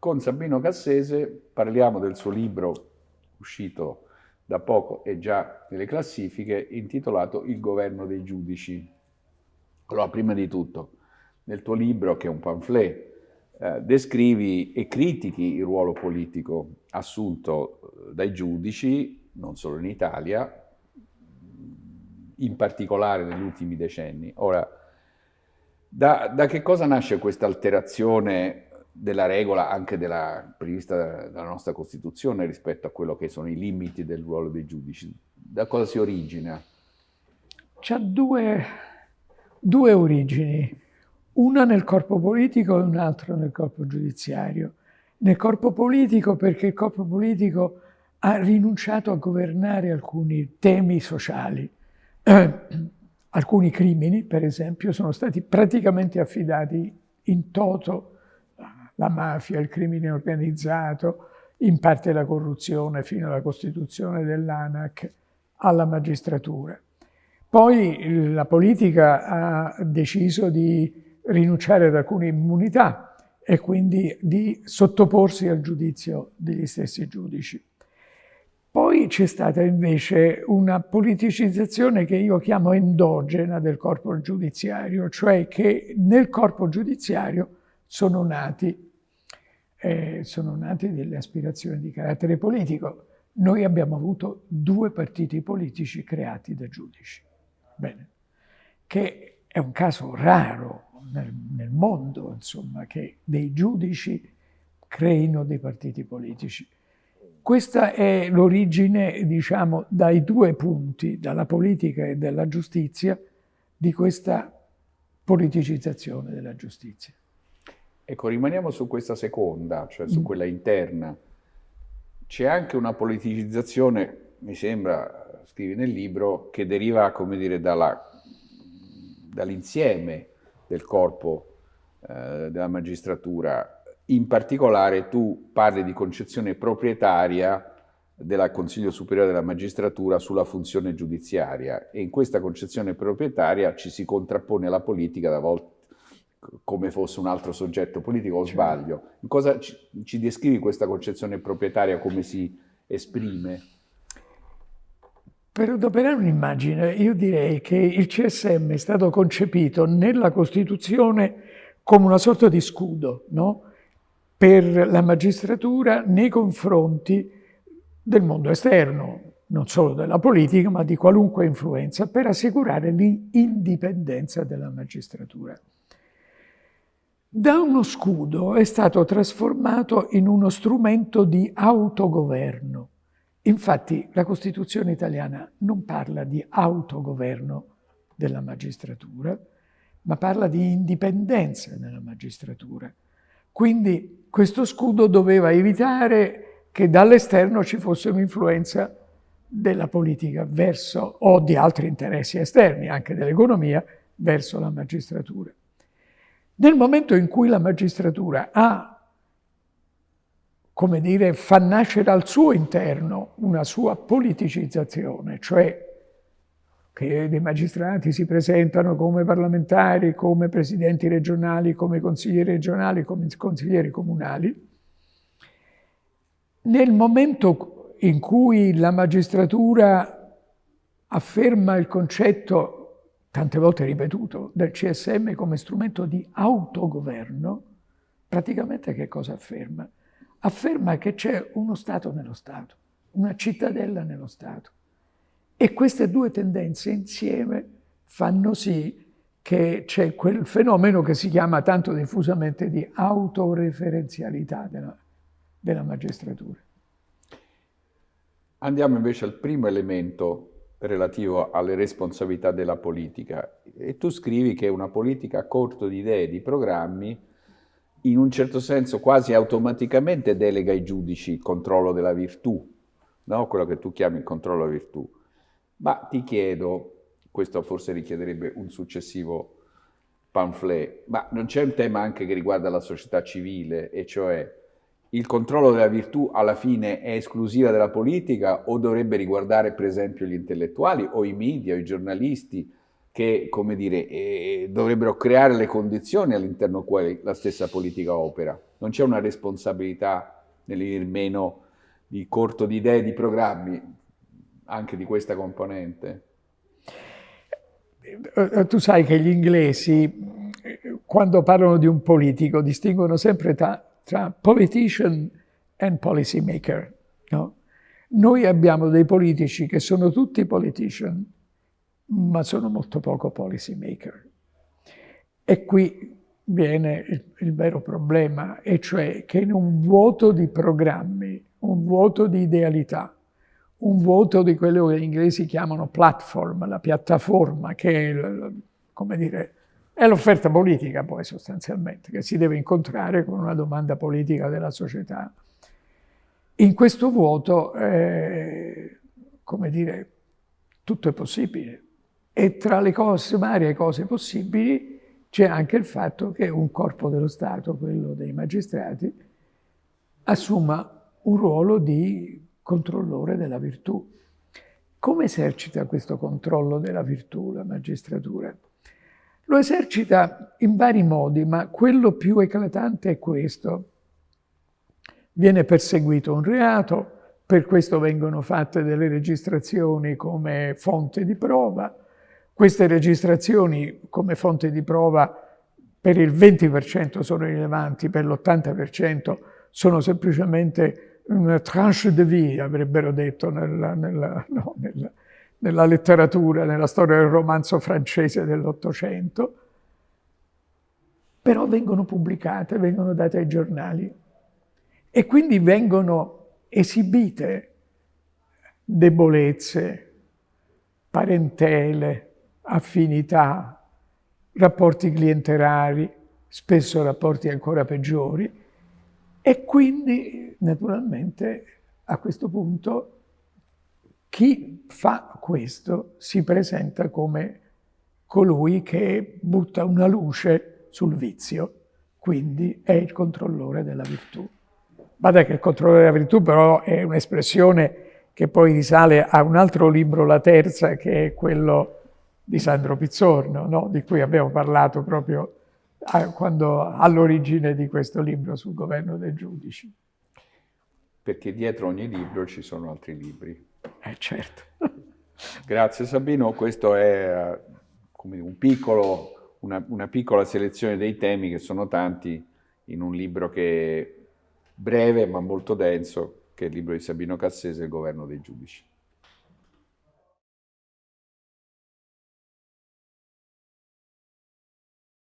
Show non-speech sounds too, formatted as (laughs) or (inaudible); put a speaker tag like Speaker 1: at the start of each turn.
Speaker 1: con Sabino Cassese parliamo del suo libro uscito da poco e già nelle classifiche, intitolato Il governo dei giudici. Allora, prima di tutto, nel tuo libro, che è un pamphlet, eh, descrivi e critichi il ruolo politico assunto eh, dai giudici, non solo in Italia, in particolare negli ultimi decenni. Ora, da, da che cosa nasce questa alterazione della regola anche della, prevista dalla nostra Costituzione rispetto a quello che sono i limiti del ruolo dei giudici? Da cosa si origina?
Speaker 2: C'ha due, due origini, una nel corpo politico e un'altra nel corpo giudiziario. Nel corpo politico perché il corpo politico ha rinunciato a governare alcuni temi sociali. (clears throat) Alcuni crimini, per esempio, sono stati praticamente affidati in toto la mafia, il crimine organizzato, in parte la corruzione fino alla costituzione dell'ANAC, alla magistratura. Poi la politica ha deciso di rinunciare ad alcune immunità e quindi di sottoporsi al giudizio degli stessi giudici. Poi c'è stata invece una politicizzazione che io chiamo endogena del corpo giudiziario, cioè che nel corpo giudiziario sono nati eh, sono nate delle aspirazioni di carattere politico. Noi abbiamo avuto due partiti politici creati da giudici. Bene. Che è un caso raro nel, nel mondo, insomma, che dei giudici creino dei partiti politici. Questa è l'origine, diciamo, dai due punti, dalla politica e dalla giustizia, di questa politicizzazione della giustizia.
Speaker 1: Ecco, rimaniamo su questa seconda, cioè su mm. quella interna. C'è anche una politicizzazione, mi sembra, scrivi nel libro, che deriva, come dire, dall'insieme del corpo eh, della magistratura. In particolare tu parli di concezione proprietaria del Consiglio Superiore della Magistratura sulla funzione giudiziaria e in questa concezione proprietaria ci si contrappone alla politica da volte come fosse un altro soggetto politico, o certo. sbaglio? Cosa ci, ci descrivi questa concezione proprietaria, come si esprime?
Speaker 2: Per adoperare un'immagine, io direi che il CSM è stato concepito nella Costituzione come una sorta di scudo no? per la magistratura nei confronti del mondo esterno, non solo della politica, ma di qualunque influenza, per assicurare l'indipendenza della magistratura da uno scudo è stato trasformato in uno strumento di autogoverno. Infatti la Costituzione italiana non parla di autogoverno della magistratura, ma parla di indipendenza della magistratura. Quindi questo scudo doveva evitare che dall'esterno ci fosse un'influenza della politica verso, o di altri interessi esterni, anche dell'economia, verso la magistratura. Nel momento in cui la magistratura ha, come dire, fa nascere al suo interno una sua politicizzazione, cioè che dei magistrati si presentano come parlamentari, come presidenti regionali, come consiglieri regionali, come consiglieri comunali, nel momento in cui la magistratura afferma il concetto tante volte ripetuto, del CSM come strumento di autogoverno, praticamente che cosa afferma? Afferma che c'è uno Stato nello Stato, una cittadella nello Stato. E queste due tendenze insieme fanno sì che c'è quel fenomeno che si chiama tanto diffusamente di autoreferenzialità della, della magistratura.
Speaker 1: Andiamo invece al primo elemento relativo alle responsabilità della politica e tu scrivi che una politica a corto di idee, di programmi, in un certo senso quasi automaticamente delega ai giudici il controllo della virtù, no? quello che tu chiami il controllo della virtù. Ma ti chiedo, questo forse richiederebbe un successivo pamphlet, ma non c'è un tema anche che riguarda la società civile, e cioè il controllo della virtù alla fine è esclusiva della politica o dovrebbe riguardare per esempio gli intellettuali o i media o i giornalisti? che, come dire, eh, dovrebbero creare le condizioni all'interno quali la stessa politica opera. Non c'è una responsabilità nel meno di corto di idee, di programmi, anche di questa componente?
Speaker 2: Eh, tu sai che gli inglesi, quando parlano di un politico, distinguono sempre tra, tra politician and policy maker. No? Noi abbiamo dei politici che sono tutti politician, ma sono molto poco policy maker. E qui viene il, il, vero problema, e cioè che in un vuoto di programmi, un vuoto di idealità, un vuoto di quello che gli inglesi chiamano platform, la piattaforma, che è, come dire, è l'offerta politica poi sostanzialmente, che si deve incontrare con una domanda politica della società. In questo vuoto, eh, come dire, tutto è possibile. E tra le cose, varie cose possibili c'è anche il fatto che un corpo dello Stato, quello dei magistrati, assuma un ruolo di controllore della virtù. Come esercita questo controllo della virtù la magistratura? Lo esercita in vari modi, ma quello più eclatante è questo. Viene perseguito un reato, per questo vengono fatte delle registrazioni come fonte di prova. Queste registrazioni come fonte di prova per il 20% sono rilevanti, per l'80% sono semplicemente una tranche de vie, avrebbero detto nella, nella, no, nella, nella letteratura, nella storia del romanzo francese dell'Ottocento, però vengono pubblicate, vengono date ai giornali e quindi vengono esibite debolezze, parentele, affinità, rapporti clientelari, spesso rapporti ancora peggiori, e quindi naturalmente a questo punto chi fa questo si presenta come colui che butta una luce sul vizio, quindi è il controllore della virtù. Guarda che il controllo della virtù però è un'espressione che poi risale a un altro libro, la terza, che è quello di Sandro Pizzorno, no? di cui abbiamo parlato proprio all'origine di questo libro sul governo dei giudici.
Speaker 1: Perché dietro ogni libro ci sono altri libri.
Speaker 2: Eh certo. (laughs)
Speaker 1: Grazie Sabino, questo è un piccolo, una, una piccola selezione dei temi che sono tanti in un libro che breve ma molto denso, che è il libro di Sabino Cassese, Il governo dei giudici.